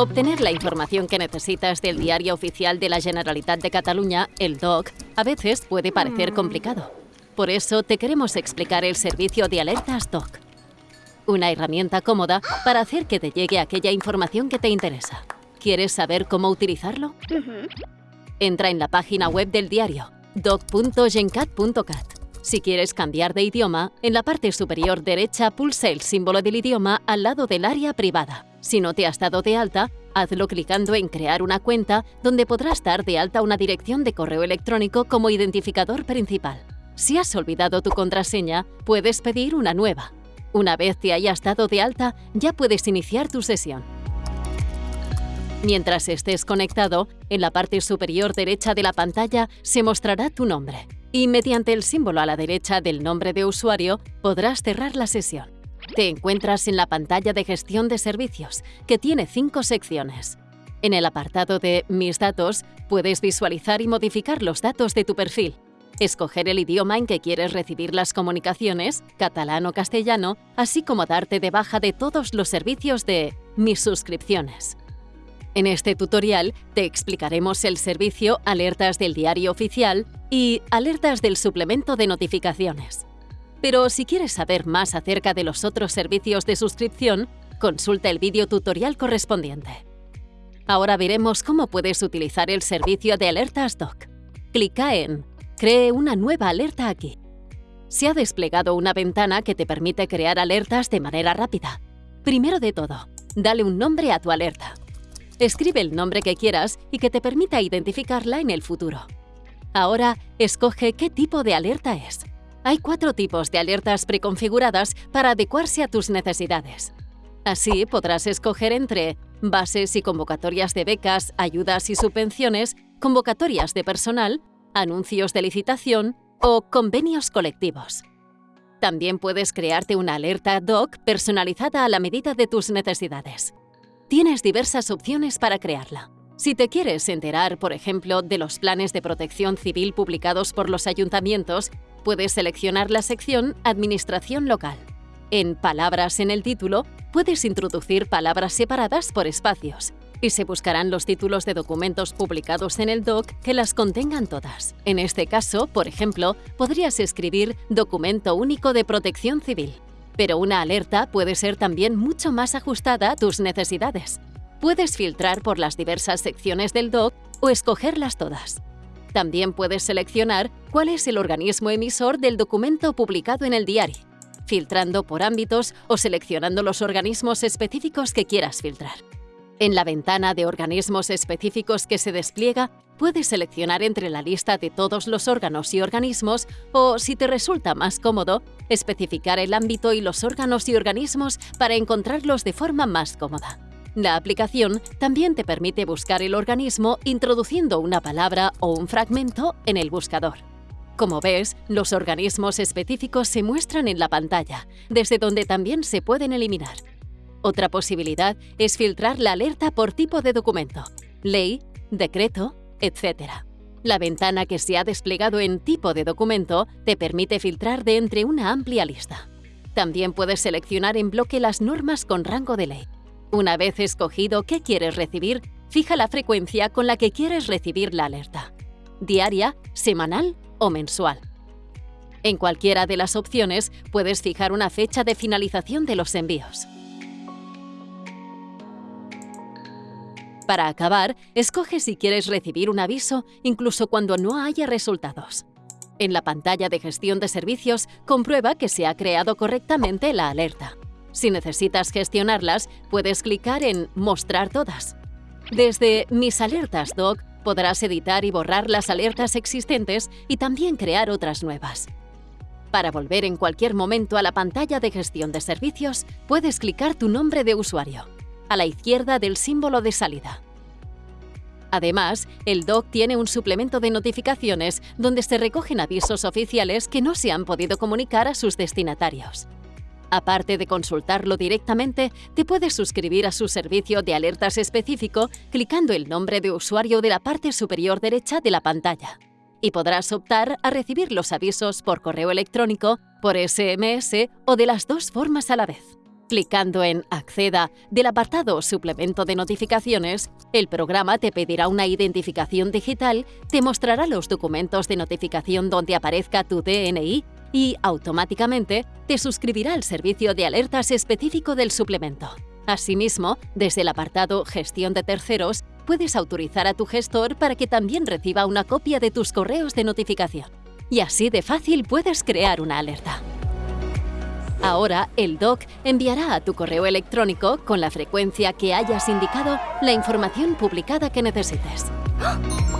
Obtener la información que necesitas del diario oficial de la Generalitat de Cataluña, el DOC, a veces puede parecer complicado. Por eso te queremos explicar el servicio de alertas DOC. Una herramienta cómoda para hacer que te llegue aquella información que te interesa. ¿Quieres saber cómo utilizarlo? Entra en la página web del diario doc.gencat.cat. Si quieres cambiar de idioma, en la parte superior derecha pulsa el símbolo del idioma al lado del área privada. Si no te has dado de alta, hazlo clicando en Crear una cuenta, donde podrás dar de alta una dirección de correo electrónico como identificador principal. Si has olvidado tu contraseña, puedes pedir una nueva. Una vez te hayas dado de alta, ya puedes iniciar tu sesión. Mientras estés conectado, en la parte superior derecha de la pantalla se mostrará tu nombre y mediante el símbolo a la derecha del nombre de usuario podrás cerrar la sesión. Te encuentras en la pantalla de gestión de servicios, que tiene cinco secciones. En el apartado de Mis datos puedes visualizar y modificar los datos de tu perfil, escoger el idioma en que quieres recibir las comunicaciones, catalán o castellano, así como darte de baja de todos los servicios de Mis suscripciones. En este tutorial te explicaremos el servicio Alertas del Diario Oficial y Alertas del Suplemento de Notificaciones. Pero si quieres saber más acerca de los otros servicios de suscripción, consulta el vídeo tutorial correspondiente. Ahora veremos cómo puedes utilizar el servicio de Alertas Doc. Clica en Cree una nueva alerta aquí. Se ha desplegado una ventana que te permite crear alertas de manera rápida. Primero de todo, dale un nombre a tu alerta. Escribe el nombre que quieras y que te permita identificarla en el futuro. Ahora, escoge qué tipo de alerta es. Hay cuatro tipos de alertas preconfiguradas para adecuarse a tus necesidades. Así podrás escoger entre bases y convocatorias de becas, ayudas y subvenciones, convocatorias de personal, anuncios de licitación o convenios colectivos. También puedes crearte una alerta DOC personalizada a la medida de tus necesidades. Tienes diversas opciones para crearla. Si te quieres enterar, por ejemplo, de los planes de protección civil publicados por los ayuntamientos, puedes seleccionar la sección Administración local. En Palabras en el título, puedes introducir palabras separadas por espacios y se buscarán los títulos de documentos publicados en el DOC que las contengan todas. En este caso, por ejemplo, podrías escribir Documento Único de Protección Civil. Pero una alerta puede ser también mucho más ajustada a tus necesidades. Puedes filtrar por las diversas secciones del DOC o escogerlas todas. También puedes seleccionar cuál es el organismo emisor del documento publicado en el diario, filtrando por ámbitos o seleccionando los organismos específicos que quieras filtrar. En la ventana de organismos específicos que se despliega, puedes seleccionar entre la lista de todos los órganos y organismos o, si te resulta más cómodo, especificar el ámbito y los órganos y organismos para encontrarlos de forma más cómoda. La aplicación también te permite buscar el organismo introduciendo una palabra o un fragmento en el buscador. Como ves, los organismos específicos se muestran en la pantalla, desde donde también se pueden eliminar. Otra posibilidad es filtrar la alerta por tipo de documento, ley, decreto, etc. La ventana que se ha desplegado en tipo de documento te permite filtrar de entre una amplia lista. También puedes seleccionar en bloque las normas con rango de ley. Una vez escogido qué quieres recibir, fija la frecuencia con la que quieres recibir la alerta. Diaria, semanal o mensual. En cualquiera de las opciones puedes fijar una fecha de finalización de los envíos. Para acabar, escoge si quieres recibir un aviso incluso cuando no haya resultados. En la pantalla de gestión de servicios, comprueba que se ha creado correctamente la alerta. Si necesitas gestionarlas, puedes clicar en Mostrar todas. Desde Mis alertas Doc podrás editar y borrar las alertas existentes y también crear otras nuevas. Para volver en cualquier momento a la pantalla de gestión de servicios, puedes clicar tu nombre de usuario, a la izquierda del símbolo de salida. Además, el DOC tiene un suplemento de notificaciones donde se recogen avisos oficiales que no se han podido comunicar a sus destinatarios. Aparte de consultarlo directamente, te puedes suscribir a su servicio de alertas específico clicando el nombre de usuario de la parte superior derecha de la pantalla. Y podrás optar a recibir los avisos por correo electrónico, por SMS o de las dos formas a la vez. Clicando en Acceda del apartado Suplemento de notificaciones, el programa te pedirá una identificación digital, te mostrará los documentos de notificación donde aparezca tu DNI y automáticamente te suscribirá al servicio de alertas específico del suplemento. Asimismo, desde el apartado Gestión de terceros, puedes autorizar a tu gestor para que también reciba una copia de tus correos de notificación. Y así de fácil puedes crear una alerta. Ahora, el DOC enviará a tu correo electrónico, con la frecuencia que hayas indicado, la información publicada que necesites. ¡Ah!